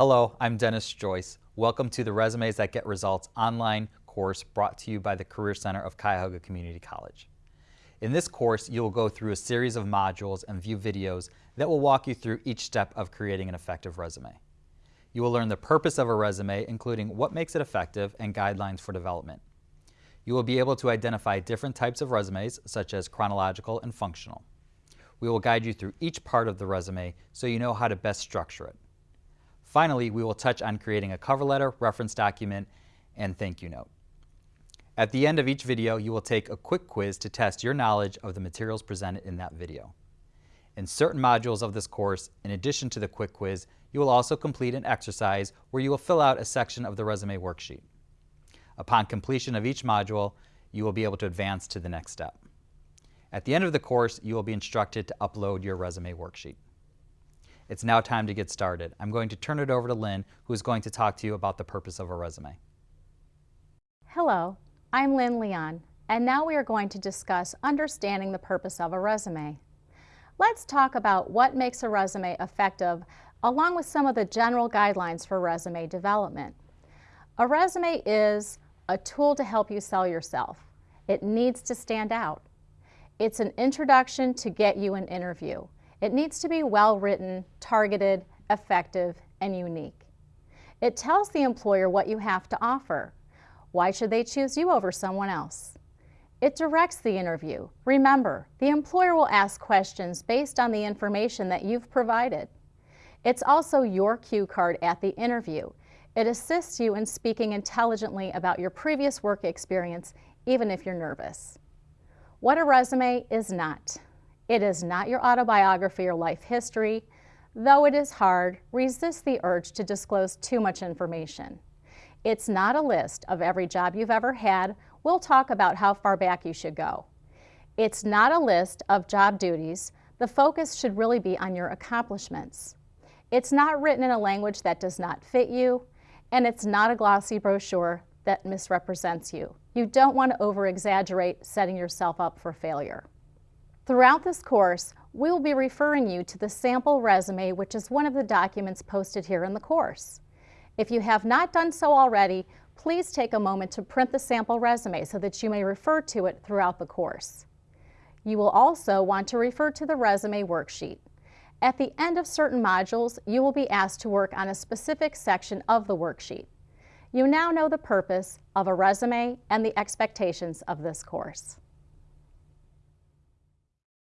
Hello, I'm Dennis Joyce. Welcome to the Resumes That Get Results online course brought to you by the Career Center of Cuyahoga Community College. In this course, you will go through a series of modules and view videos that will walk you through each step of creating an effective resume. You will learn the purpose of a resume, including what makes it effective and guidelines for development. You will be able to identify different types of resumes, such as chronological and functional. We will guide you through each part of the resume so you know how to best structure it. Finally, we will touch on creating a cover letter, reference document, and thank you note. At the end of each video, you will take a quick quiz to test your knowledge of the materials presented in that video. In certain modules of this course, in addition to the quick quiz, you will also complete an exercise where you will fill out a section of the resume worksheet. Upon completion of each module, you will be able to advance to the next step. At the end of the course, you will be instructed to upload your resume worksheet. It's now time to get started. I'm going to turn it over to Lynn, who is going to talk to you about the purpose of a resume. Hello, I'm Lynn Leon, and now we are going to discuss understanding the purpose of a resume. Let's talk about what makes a resume effective along with some of the general guidelines for resume development. A resume is a tool to help you sell yourself. It needs to stand out. It's an introduction to get you an interview. It needs to be well written, targeted, effective, and unique. It tells the employer what you have to offer. Why should they choose you over someone else? It directs the interview. Remember, the employer will ask questions based on the information that you've provided. It's also your cue card at the interview. It assists you in speaking intelligently about your previous work experience, even if you're nervous. What a resume is not. It is not your autobiography or life history. Though it is hard, resist the urge to disclose too much information. It's not a list of every job you've ever had. We'll talk about how far back you should go. It's not a list of job duties. The focus should really be on your accomplishments. It's not written in a language that does not fit you, and it's not a glossy brochure that misrepresents you. You don't want to over-exaggerate setting yourself up for failure. Throughout this course, we will be referring you to the sample resume, which is one of the documents posted here in the course. If you have not done so already, please take a moment to print the sample resume so that you may refer to it throughout the course. You will also want to refer to the resume worksheet. At the end of certain modules, you will be asked to work on a specific section of the worksheet. You now know the purpose of a resume and the expectations of this course.